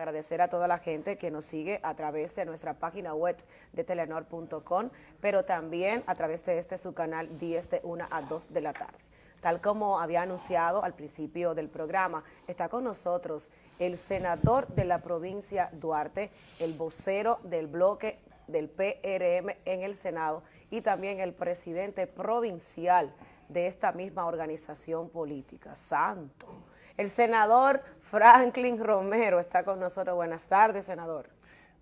agradecer a toda la gente que nos sigue a través de nuestra página web de telenor.com, pero también a través de este su canal 10 de 1 a 2 de la tarde. Tal como había anunciado al principio del programa, está con nosotros el senador de la provincia Duarte, el vocero del bloque del PRM en el Senado y también el presidente provincial de esta misma organización política. Santo. El senador Franklin Romero está con nosotros. Buenas tardes, senador.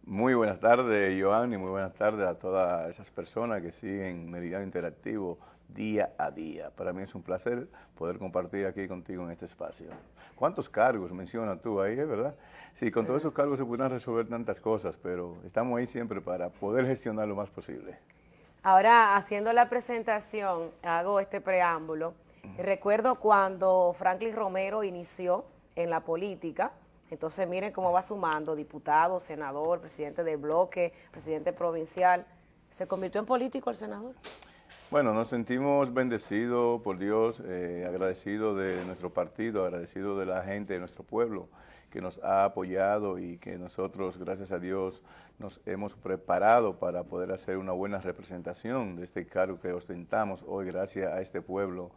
Muy buenas tardes, Joan, y muy buenas tardes a todas esas personas que siguen Meridiano Interactivo día a día. Para mí es un placer poder compartir aquí contigo en este espacio. ¿Cuántos cargos mencionas tú ahí, verdad? Sí, con todos esos cargos se pueden resolver tantas cosas, pero estamos ahí siempre para poder gestionar lo más posible. Ahora, haciendo la presentación, hago este preámbulo. Recuerdo cuando Franklin Romero inició en la política, entonces miren cómo va sumando, diputado, senador, presidente del bloque, presidente provincial. ¿Se convirtió en político el senador? Bueno, nos sentimos bendecidos por Dios, eh, agradecidos de nuestro partido, agradecidos de la gente de nuestro pueblo que nos ha apoyado y que nosotros, gracias a Dios, nos hemos preparado para poder hacer una buena representación de este cargo que ostentamos hoy gracias a este pueblo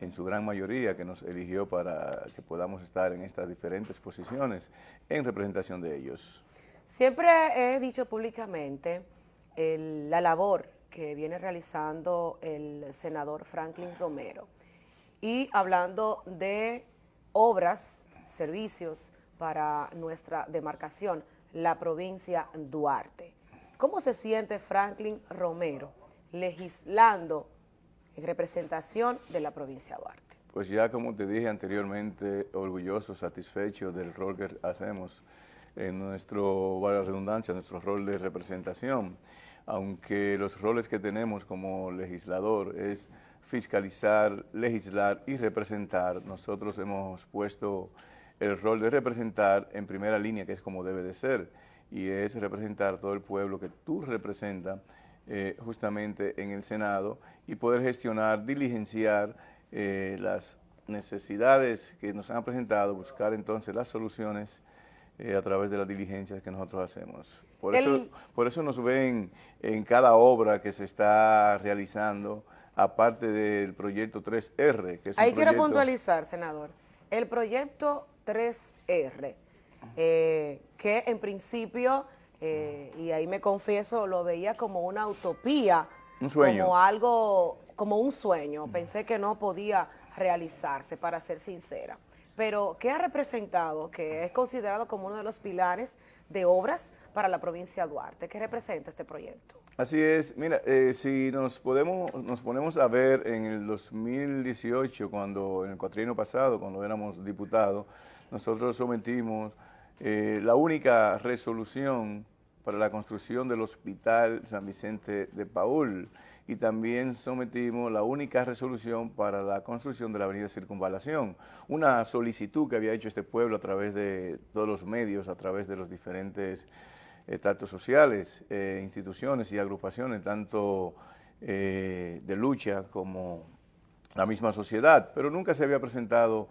en su gran mayoría que nos eligió para que podamos estar en estas diferentes posiciones en representación de ellos. Siempre he dicho públicamente la labor que viene realizando el senador Franklin Romero. Y hablando de obras, servicios para nuestra demarcación, la provincia Duarte. ¿Cómo se siente Franklin Romero legislando en representación de la provincia Duarte? Pues ya como te dije anteriormente, orgulloso, satisfecho del rol que hacemos en nuestro, la redundancia, nuestro rol de representación aunque los roles que tenemos como legislador es fiscalizar, legislar y representar, nosotros hemos puesto el rol de representar en primera línea, que es como debe de ser, y es representar todo el pueblo que tú representas eh, justamente en el Senado y poder gestionar, diligenciar eh, las necesidades que nos han presentado, buscar entonces las soluciones eh, a través de las diligencias que nosotros hacemos. Por, eso, por eso nos ven en cada obra que se está realizando, aparte del proyecto 3R. Que es Ahí quiero puntualizar, senador. El proyecto 3R, eh, que en principio, eh, y ahí me confieso, lo veía como una utopía. Un sueño. Como algo, como un sueño. Pensé que no podía realizarse, para ser sincera pero ¿qué ha representado, que es considerado como uno de los pilares de obras para la provincia de Duarte? ¿Qué representa este proyecto? Así es, mira, eh, si nos, podemos, nos ponemos a ver en el 2018, cuando en el cuatrienio pasado, cuando éramos diputados, nosotros sometimos eh, la única resolución para la construcción del Hospital San Vicente de Paul, y también sometimos la única resolución para la construcción de la avenida Circunvalación, una solicitud que había hecho este pueblo a través de todos los medios, a través de los diferentes eh, tratos sociales, eh, instituciones y agrupaciones, tanto eh, de lucha como la misma sociedad, pero nunca se había presentado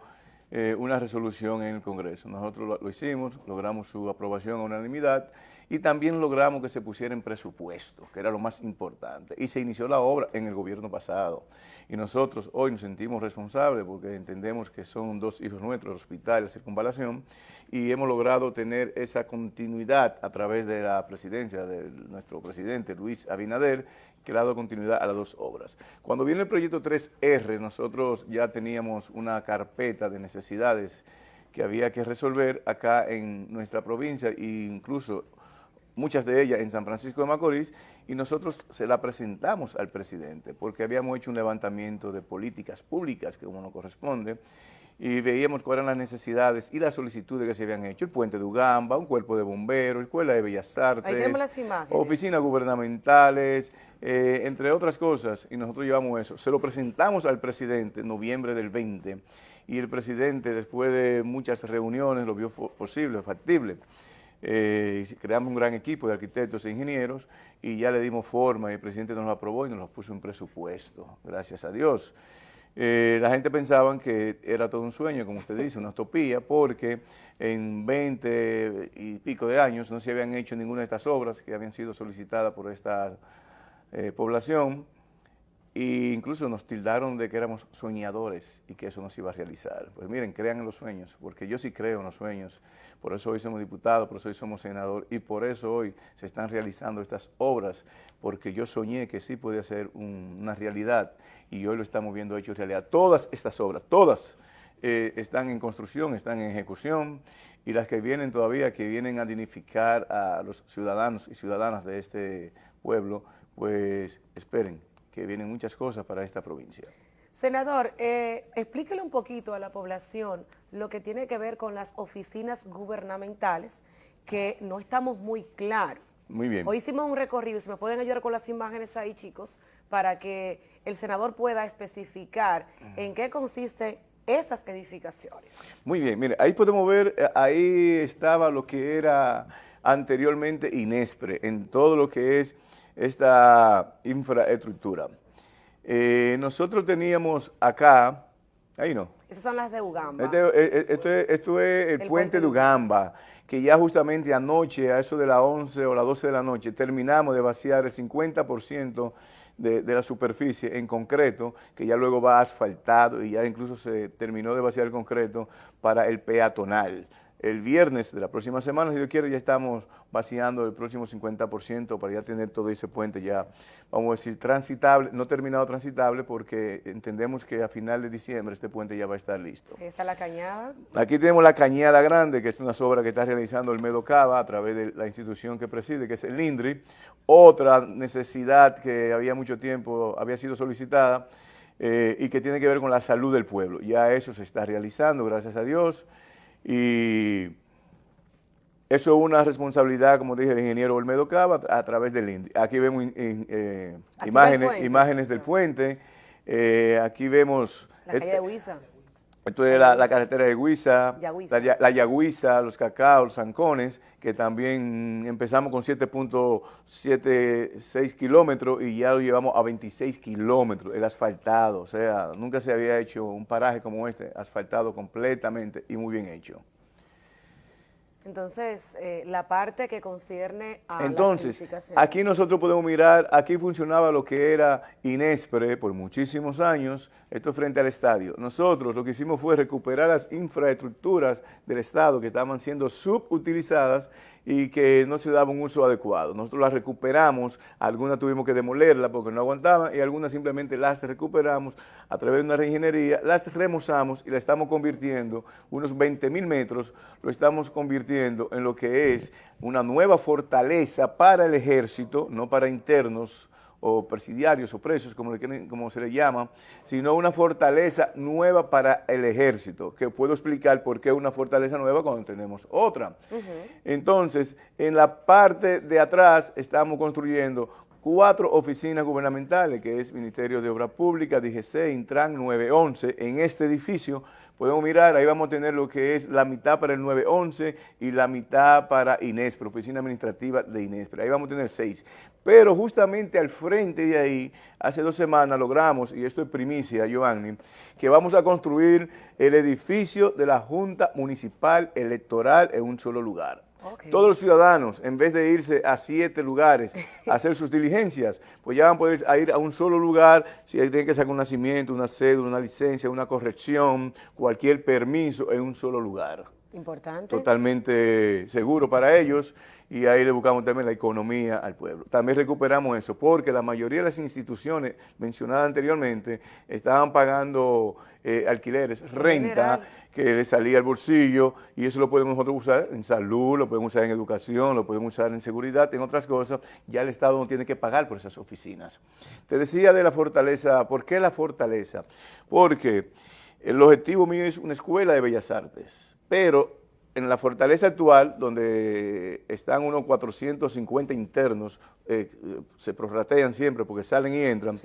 una resolución en el Congreso. Nosotros lo hicimos, logramos su aprobación a unanimidad y también logramos que se pusiera en presupuesto, que era lo más importante, y se inició la obra en el gobierno pasado. Y nosotros hoy nos sentimos responsables porque entendemos que son dos hijos nuestros, el hospital y la circunvalación, y hemos logrado tener esa continuidad a través de la presidencia de nuestro presidente Luis Abinader, que le ha dado continuidad a las dos obras. Cuando viene el proyecto 3R, nosotros ya teníamos una carpeta de necesidades que había que resolver acá en nuestra provincia e incluso muchas de ellas en San Francisco de Macorís, y nosotros se la presentamos al presidente, porque habíamos hecho un levantamiento de políticas públicas, que como nos corresponde, y veíamos cuáles eran las necesidades y las solicitudes que se habían hecho. El puente de Ugamba, un cuerpo de bomberos, escuela de bellas artes, oficinas gubernamentales, eh, entre otras cosas, y nosotros llevamos eso. Se lo presentamos al presidente en noviembre del 20, y el presidente, después de muchas reuniones, lo vio posible, factible eh, creamos un gran equipo de arquitectos e ingenieros y ya le dimos forma y el presidente nos lo aprobó y nos lo puso en presupuesto, gracias a Dios. Eh, la gente pensaba que era todo un sueño, como usted dice, una utopía, porque en 20 y pico de años no se habían hecho ninguna de estas obras que habían sido solicitadas por esta eh, población e incluso nos tildaron de que éramos soñadores y que eso no se iba a realizar. Pues miren, crean en los sueños, porque yo sí creo en los sueños, por eso hoy somos diputados, por eso hoy somos senador y por eso hoy se están realizando estas obras, porque yo soñé que sí podía ser una realidad y hoy lo estamos viendo hecho realidad. Todas estas obras, todas eh, están en construcción, están en ejecución y las que vienen todavía, que vienen a dignificar a los ciudadanos y ciudadanas de este pueblo, pues esperen que vienen muchas cosas para esta provincia. Senador, eh, explíquele un poquito a la población lo que tiene que ver con las oficinas gubernamentales, que no estamos muy claros. Muy bien. Hoy hicimos un recorrido, si me pueden ayudar con las imágenes ahí, chicos, para que el senador pueda especificar en qué consisten esas edificaciones. Muy bien, mire, ahí podemos ver, eh, ahí estaba lo que era anteriormente INESPRE, en todo lo que es esta infraestructura. Eh, nosotros teníamos acá, ahí no. Esas son las de Ugamba. Este, eh, esto, es, esto, es, el, puente, de Ugamba que ya justamente anoche, a eso de las 11 o las 12 de la noche, terminamos de vaciar el 50% de, de, la superficie en concreto, que ya luego va asfaltado y ya incluso se terminó de vaciar el concreto para el peatonal el viernes de la próxima semana, si Dios quiere, ya estamos vaciando el próximo 50% para ya tener todo ese puente ya, vamos a decir, transitable, no terminado transitable, porque entendemos que a final de diciembre este puente ya va a estar listo. ¿Está la cañada? Aquí tenemos la cañada grande, que es una obra que está realizando el Medocava a través de la institución que preside, que es el INDRI. Otra necesidad que había mucho tiempo, había sido solicitada, eh, y que tiene que ver con la salud del pueblo. Ya eso se está realizando, gracias a Dios. Y eso es una responsabilidad, como dije, del ingeniero Olmedo Cava a través del INDI. Aquí vemos eh, imágenes, imágenes del puente, eh, aquí vemos... La calle de Huiza. Esto es la, carretera de Huiza, la, la Yagüiza, los cacao, los zancones, que también empezamos con 7.76 kilómetros y ya lo llevamos a 26 kilómetros, el asfaltado, o sea, nunca se había hecho un paraje como este, asfaltado completamente y muy bien hecho. Entonces, eh, la parte que concierne a Entonces, aquí nosotros podemos mirar, aquí funcionaba lo que era Inespre por muchísimos años, esto frente al estadio. Nosotros lo que hicimos fue recuperar las infraestructuras del Estado que estaban siendo subutilizadas y que no se daba un uso adecuado. Nosotros las recuperamos, algunas tuvimos que demolerlas porque no aguantaban y algunas simplemente las recuperamos a través de una reingeniería, las remozamos y la estamos convirtiendo, unos 20 mil metros, lo estamos convirtiendo en lo que es una nueva fortaleza para el ejército, no para internos, o presidiarios o presos, como, como se le llama, sino una fortaleza nueva para el ejército, que puedo explicar por qué una fortaleza nueva cuando tenemos otra. Entonces, en la parte de atrás estamos construyendo cuatro oficinas gubernamentales, que es Ministerio de Obras Públicas, DGC, Intran 911, en este edificio, podemos mirar, ahí vamos a tener lo que es la mitad para el 911 y la mitad para INESPRE, Oficina Administrativa de INESPRE, ahí vamos a tener seis. Pero justamente al frente de ahí, hace dos semanas logramos, y esto es primicia, Giovanni, que vamos a construir el edificio de la Junta Municipal Electoral en un solo lugar. Todos los ciudadanos, en vez de irse a siete lugares a hacer sus diligencias, pues ya van a poder ir a un solo lugar, si tienen que sacar un nacimiento, una cédula, una licencia, una corrección, cualquier permiso en un solo lugar. Importante. Totalmente seguro para ellos y ahí le buscamos también la economía al pueblo. También recuperamos eso porque la mayoría de las instituciones mencionadas anteriormente estaban pagando eh, alquileres, renta, que le salía al bolsillo y eso lo podemos nosotros usar en salud, lo podemos usar en educación, lo podemos usar en seguridad, en otras cosas, ya el Estado no tiene que pagar por esas oficinas. Te decía de la fortaleza, ¿por qué la fortaleza? Porque el objetivo mío es una escuela de bellas artes, pero en la fortaleza actual, donde están unos 450 internos, eh, se prorratean siempre porque salen y entran,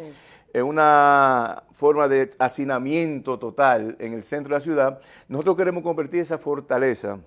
en una forma de hacinamiento total en el centro de la ciudad, nosotros queremos convertir esa fortaleza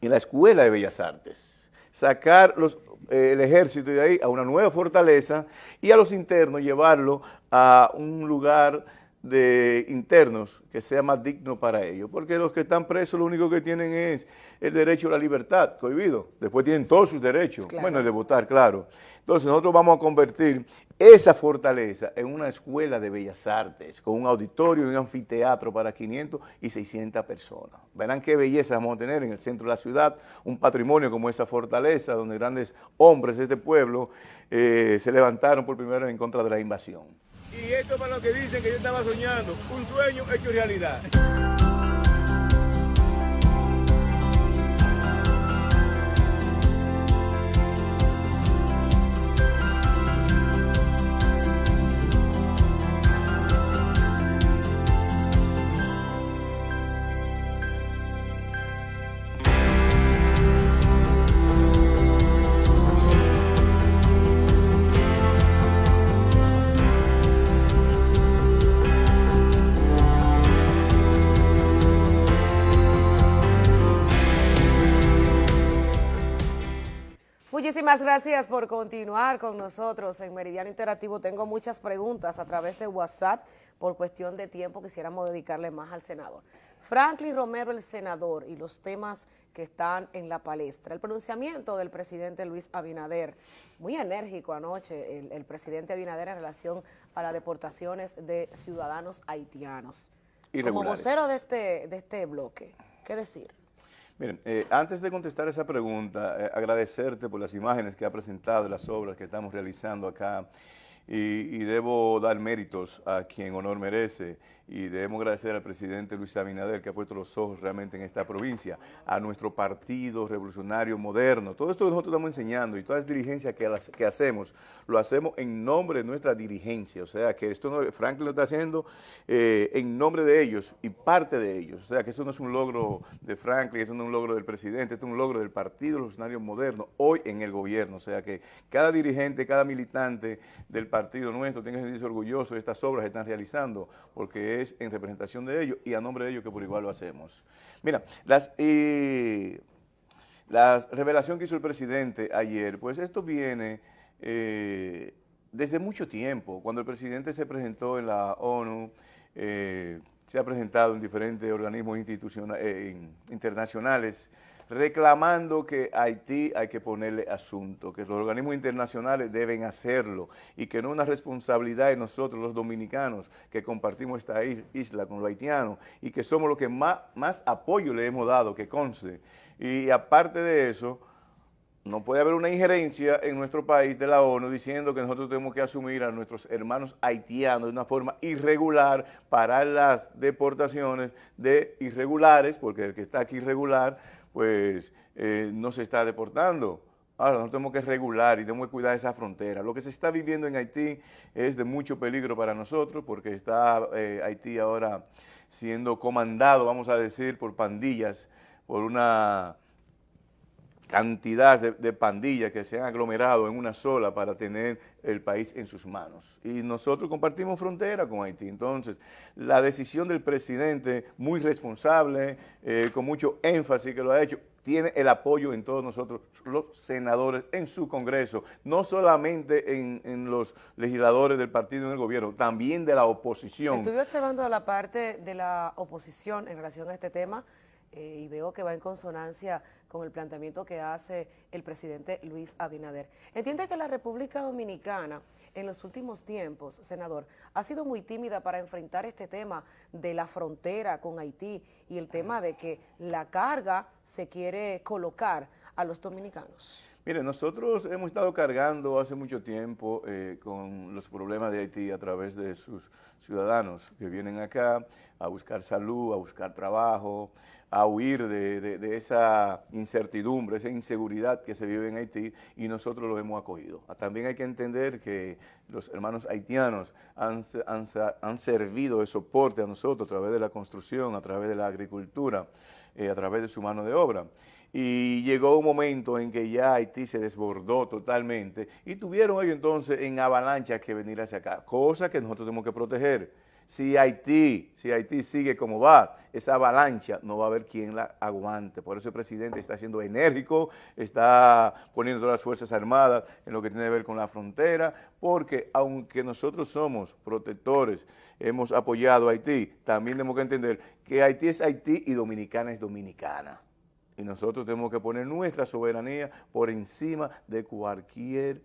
en la Escuela de Bellas Artes, sacar los, eh, el ejército de ahí a una nueva fortaleza y a los internos llevarlo a un lugar de internos que sea más digno para ellos, porque los que están presos lo único que tienen es el derecho a la libertad, cohibido, después tienen todos sus derechos, bueno, el de votar, claro. Entonces nosotros vamos a convertir esa fortaleza en una escuela de bellas artes, con un auditorio y un anfiteatro para 500 y 600 personas. Verán qué belleza vamos a tener en el centro de la ciudad, un patrimonio como esa fortaleza, donde grandes hombres de este pueblo eh, se levantaron por primera vez en contra de la invasión. Y esto es para los que dicen que yo estaba soñando, un sueño hecho realidad. Muchísimas gracias por continuar con nosotros en Meridiano Interactivo. Tengo muchas preguntas a través de WhatsApp. Por cuestión de tiempo quisiéramos dedicarle más al senador. Franklin Romero, el senador, y los temas que están en la palestra. El pronunciamiento del presidente Luis Abinader, muy enérgico anoche, el, presidente Abinader en relación a las deportaciones de ciudadanos haitianos. Como vocero de este, de este bloque, ¿qué decir? Miren, eh, antes de contestar esa pregunta, eh, agradecerte por las imágenes que ha presentado, las obras que estamos realizando acá y, debo dar méritos a quien honor merece y debemos agradecer al presidente Luis Abinader que ha puesto los ojos realmente en esta provincia, a nuestro partido revolucionario moderno. Todo esto que nosotros estamos enseñando y todas las diligencias que, que hacemos, lo hacemos en nombre de nuestra dirigencia. O sea, que esto no, Franklin lo está haciendo eh, en nombre de ellos y parte de ellos. O sea, que esto no es un logro de Franklin, esto no es un logro del presidente, esto es un logro del partido revolucionario moderno hoy en el gobierno. O sea, que cada dirigente, cada militante del partido nuestro tenga que sentirse orgulloso de estas obras que están realizando, porque es en representación de ellos y a nombre de ellos que por igual lo hacemos. Mira, las, eh, la revelación que hizo el presidente ayer, pues esto viene eh, desde mucho tiempo. Cuando el presidente se presentó en la ONU, eh, se ha presentado en diferentes organismos institucionales, internacionales, reclamando que Haití hay que ponerle asunto, que los organismos internacionales deben hacerlo y que no es una responsabilidad de nosotros los dominicanos que compartimos esta isla con los haitianos y que somos los que más, apoyo le hemos dado, que conste. Y aparte de eso, no puede haber una injerencia en nuestro país de la ONU diciendo que nosotros tenemos que asumir a nuestros hermanos haitianos de una forma irregular para las deportaciones de irregulares, porque el que está aquí irregular pues eh, no se está deportando. Ahora, nosotros tenemos que regular y tenemos que cuidar esa frontera. Lo que se está viviendo en Haití es de mucho peligro para nosotros porque está eh, Haití ahora siendo comandado, vamos a decir, por pandillas, por una cantidad de, pandillas que se han aglomerado en una sola para tener el país en sus manos. Y nosotros compartimos frontera con Haití. Entonces, la decisión del presidente, muy responsable, eh, con mucho énfasis que lo ha hecho, tiene el apoyo en todos nosotros, los senadores, en su Congreso, no solamente en, los legisladores del partido en el gobierno, también de la oposición. Estuve observando la parte de la oposición en relación a este tema, eh, y veo que va en consonancia con el planteamiento que hace el presidente Luis Abinader. Entiende que la República Dominicana en los últimos tiempos, senador, ha sido muy tímida para enfrentar este tema de la frontera con Haití y el tema de que la carga se quiere colocar a los dominicanos. Mire, nosotros hemos estado cargando hace mucho tiempo eh, con los problemas de Haití a través de sus ciudadanos que vienen acá a buscar salud, a buscar trabajo, a huir de, esa incertidumbre, esa inseguridad que se vive en Haití y nosotros lo hemos acogido. También hay que entender que los hermanos haitianos han, han, servido de soporte a nosotros a través de la construcción, a través de la agricultura, eh, a través de su mano de obra. Y llegó un momento en que ya Haití se desbordó totalmente y tuvieron ellos entonces en avalancha que venir hacia acá, cosa que nosotros tenemos que proteger Si Haití, si Haití sigue como va, esa avalancha no va a haber quien la aguante. Por eso el presidente está siendo enérgico, está poniendo todas las Fuerzas Armadas en lo que tiene que ver con la frontera, porque aunque nosotros somos protectores, hemos apoyado a Haití, también tenemos que entender que Haití es Haití y Dominicana es Dominicana. Y nosotros tenemos que poner nuestra soberanía por encima de cualquier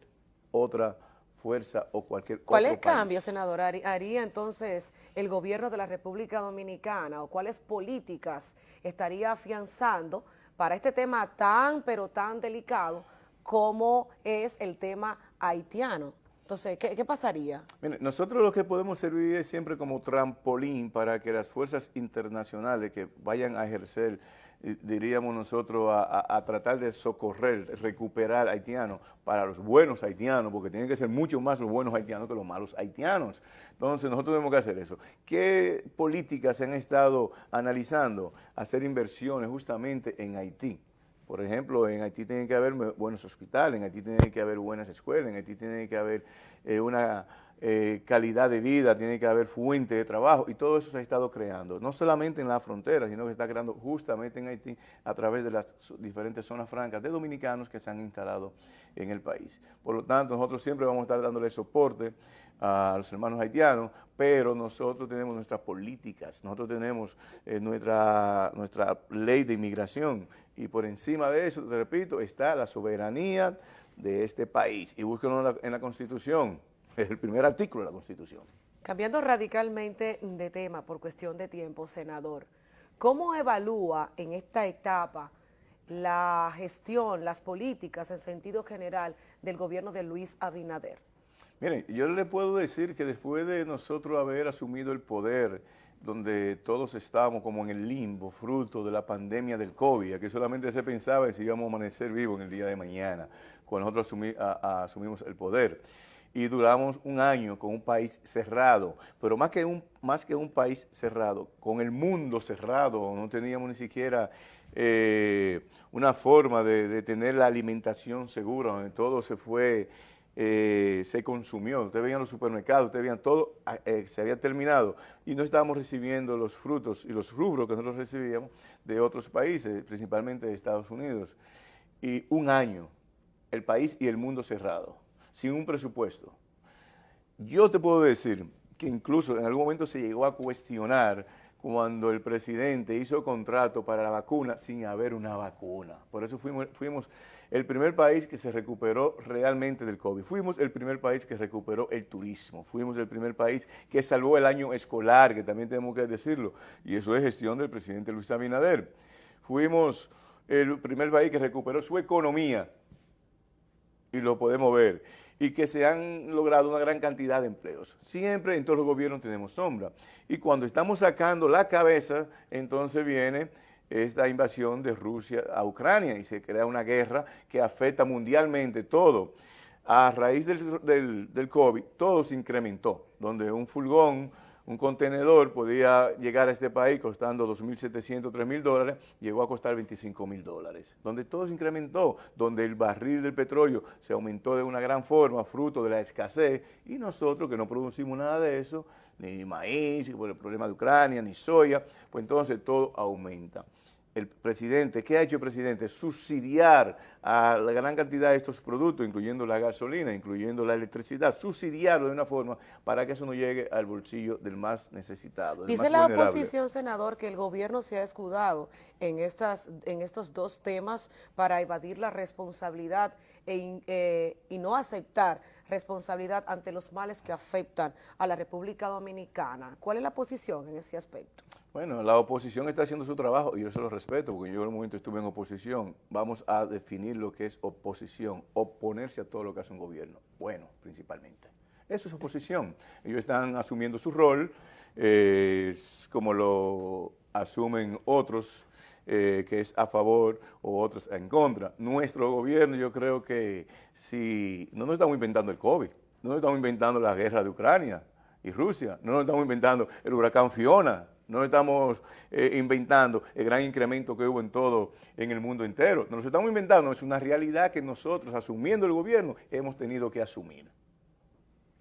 otra fuerza o cualquier ¿Cuáles cambios, senador, haría entonces el gobierno de la República Dominicana o cuáles políticas estaría afianzando para este tema tan, pero tan delicado como es el tema haitiano? Entonces, ¿qué, pasaría? nosotros lo que podemos servir es siempre como trampolín para que las fuerzas internacionales que vayan a ejercer diríamos nosotros, a, tratar de socorrer, recuperar haitianos para los buenos haitianos, porque tienen que ser mucho más los buenos haitianos que los malos haitianos. Entonces nosotros tenemos que hacer eso. ¿Qué políticas se han estado analizando? Hacer inversiones justamente en Haití. Por ejemplo, en Haití tiene que haber buenos hospitales, en Haití tiene que haber buenas escuelas, en Haití tiene que haber eh, una eh, calidad de vida, tiene que haber fuente de trabajo y todo eso se ha estado creando, no solamente en la frontera, sino que se está creando justamente en Haití a través de las diferentes zonas francas de dominicanos que se han instalado en el país. Por lo tanto, nosotros siempre vamos a estar dándole soporte a los hermanos haitianos, pero nosotros tenemos nuestras políticas, nosotros tenemos eh, nuestra, nuestra ley de inmigración y por encima de eso, te repito, está la soberanía de este país y búsquenlo en la Constitución, es el primer artículo de la Constitución. Cambiando radicalmente de tema por cuestión de tiempo, senador, ¿cómo evalúa en esta etapa la gestión, las políticas en sentido general del gobierno de Luis Abinader? Miren, yo le puedo decir que después de nosotros haber asumido el poder, donde todos estábamos como en el limbo, fruto de la pandemia del COVID, que solamente se pensaba en si íbamos a amanecer vivos en el día de mañana, cuando nosotros asumimos el poder y duramos un año con un país cerrado, pero más que un, más que un país cerrado, con el mundo cerrado, no teníamos ni siquiera eh, una forma de, tener la alimentación segura, donde todo se fue, eh, se consumió, ustedes veían los supermercados, ustedes veían todo, ah, eh, se había terminado. Y no estábamos recibiendo los frutos y los rubros que nosotros recibíamos de otros países, principalmente de Estados Unidos. Y un año, el país y el mundo cerrado sin un presupuesto. Yo te puedo decir que incluso en algún momento se llegó a cuestionar cuando el presidente hizo contrato para la vacuna sin haber una vacuna. Por eso fuimos, el primer país que se recuperó realmente del COVID. Fuimos el primer país que recuperó el turismo. Fuimos el primer país que salvó el año escolar, que también tenemos que decirlo. Y eso es gestión del presidente Luis Abinader. Fuimos el primer país que recuperó su economía. Y lo podemos ver y que se han logrado una gran cantidad de empleos. Siempre en todos los gobiernos tenemos sombra. Y cuando estamos sacando la cabeza, entonces viene esta invasión de Rusia a Ucrania y se crea una guerra que afecta mundialmente todo. A raíz del, del, del COVID, todo se incrementó, donde un fulgón un contenedor podía llegar a este país costando 2.700, 3.000 dólares, llegó a costar 25.000 dólares, donde todo se incrementó, donde el barril del petróleo se aumentó de una gran forma, fruto de la escasez, y nosotros que no producimos nada de eso, ni maíz, por el problema de Ucrania, ni soya, pues entonces todo aumenta el presidente, ¿qué ha hecho el presidente? Subsidiar a la gran cantidad de estos productos, incluyendo la gasolina, incluyendo la electricidad, subsidiarlo de una forma para que eso no llegue al bolsillo del más necesitado. Dice la oposición, senador, que el gobierno se ha escudado en, estas, en estos dos temas para evadir la responsabilidad e eh, y no aceptar responsabilidad ante los males que afectan a la República Dominicana. ¿Cuál es la posición en ese aspecto? Bueno, la oposición está haciendo su trabajo y yo se lo respeto porque yo en un momento estuve en oposición. Vamos a definir lo que es oposición, oponerse a todo lo que hace un gobierno, bueno, principalmente. Eso es oposición. Ellos están asumiendo su rol, eh, como lo asumen otros, eh, que es a favor o otros en contra. Nuestro gobierno, yo creo que si no nos estamos inventando el COVID, no nos estamos inventando la guerra de Ucrania y Rusia, no nos estamos inventando el huracán Fiona, no estamos eh, inventando el gran incremento que hubo en todo, en el mundo entero. Nos lo estamos inventando, es una realidad que nosotros, asumiendo el gobierno, hemos tenido que asumir.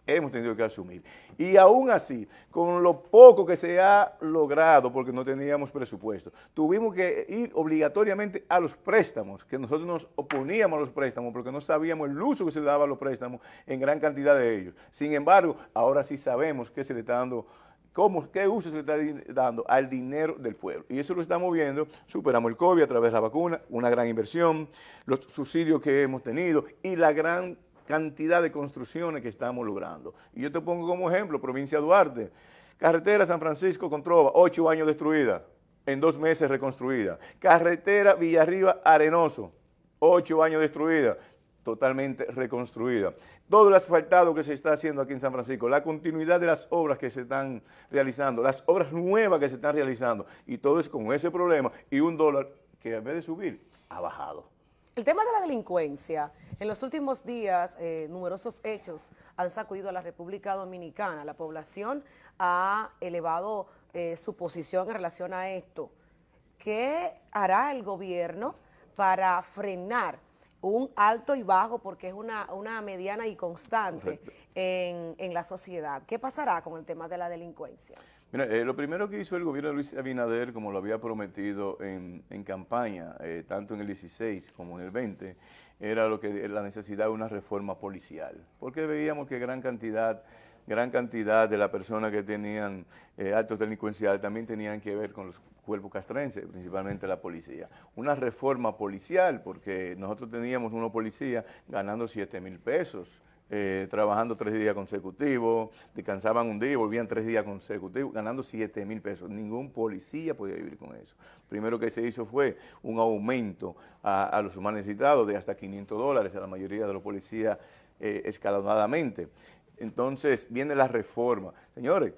hemos tenido que asumir. Y aún así, con lo poco que se ha logrado, porque no teníamos presupuesto, tuvimos que ir obligatoriamente a los préstamos, que nosotros nos oponíamos a los préstamos porque no sabíamos el uso que se le daba a los préstamos en gran cantidad de ellos. Sin embargo, ahora sí sabemos que se le está dando cómo, qué uso se le está dando al dinero del pueblo. Y eso lo estamos viendo, superamos el COVID a través de la vacuna, una gran inversión, los subsidios que hemos tenido y la gran cantidad de construcciones que estamos logrando. Y yo te pongo como ejemplo, provincia Duarte, carretera San Francisco con Trova, ocho años destruida, en dos meses reconstruida. Carretera Villarriba Arenoso, ocho años destruida, totalmente reconstruida. Todo el asfaltado que se está haciendo aquí en San Francisco, la continuidad de las obras que se están realizando, las obras nuevas que se están realizando, y todo es con ese problema y un dólar que en vez de subir, ha bajado. El tema de la delincuencia, en los últimos días eh, numerosos hechos han sacudido a la República Dominicana. La población ha elevado eh, su posición en relación a esto. ¿Qué hará el gobierno para frenar un alto y bajo, porque es una, mediana y constante en, en, la sociedad? ¿Qué pasará con el tema de la delincuencia? Mira, eh, lo primero que hizo el gobierno de Luis Abinader, como lo había prometido en, campaña, eh, tanto en el 16 como en el 20, era lo que la necesidad de una reforma policial, porque veíamos que gran cantidad, gran cantidad de las personas que tenían eh, actos delincuenciales también tenían que ver con los cuerpos castrenses, principalmente la policía. Una reforma policial, porque nosotros teníamos unos policías ganando 7 mil pesos, eh, trabajando tres días consecutivos, descansaban un día y volvían tres días consecutivos, ganando 7 mil pesos. Ningún policía podía vivir con eso. Primero que se hizo fue un aumento a, los más necesitados de hasta 500 dólares a la mayoría de los policías eh, escalonadamente. Entonces viene la reforma. Señores,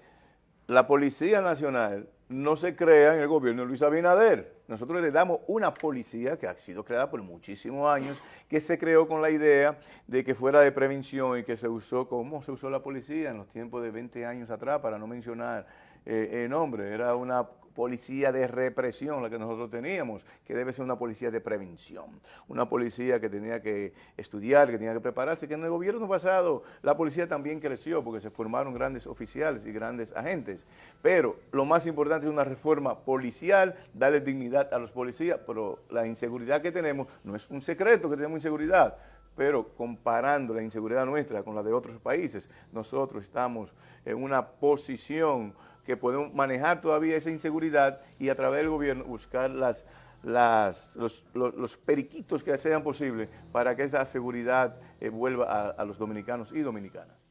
la Policía Nacional no se crea en el gobierno de Luis Abinader. Nosotros le damos una policía que ha sido creada por muchísimos años, que se creó con la idea de que fuera de prevención y que se usó como se usó la policía en los tiempos de 20 años atrás, para no mencionar eh, nombre. Era una policía de represión la que nosotros teníamos, que debe ser una policía de prevención, una policía que tenía que estudiar, que tenía que prepararse, que en el gobierno pasado la policía también creció porque se formaron grandes oficiales y grandes agentes, pero lo más importante es una reforma policial, darle dignidad a los policías, pero la inseguridad que tenemos no es un secreto que tenemos inseguridad, pero comparando la inseguridad nuestra con la de otros países, nosotros estamos en una posición que podemos manejar todavía esa inseguridad y a través del gobierno buscar las, los, periquitos que sean posibles para que esa seguridad eh, vuelva a los dominicanos y dominicanas.